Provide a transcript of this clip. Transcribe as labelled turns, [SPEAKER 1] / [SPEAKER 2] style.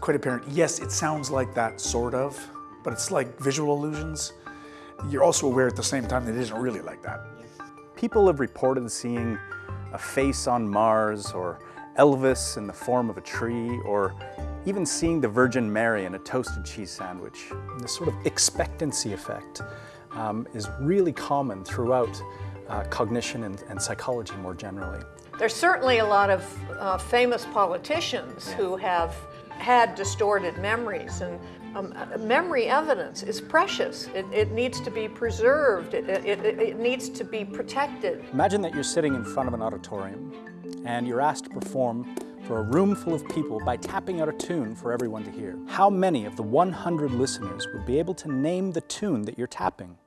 [SPEAKER 1] quite apparent. Yes, it sounds like that, sort of, but it's like visual illusions. You're also aware at the same time that it isn't really like that.
[SPEAKER 2] People have reported seeing a face on Mars or Elvis in the form of a tree or even seeing the Virgin Mary in a toasted cheese sandwich. This sort of expectancy effect um, is really common throughout uh, cognition and, and, psychology more generally.
[SPEAKER 3] There's certainly a lot of uh, famous politicians yeah. who have had distorted memories and um, memory evidence is precious. It, it needs to be preserved. It, it, it needs to be protected.
[SPEAKER 2] Imagine that you're sitting in front of an auditorium and you're asked to perform for a room full of people by tapping out a tune for everyone to hear. How many of the 100 listeners would be able to name the tune that you're tapping?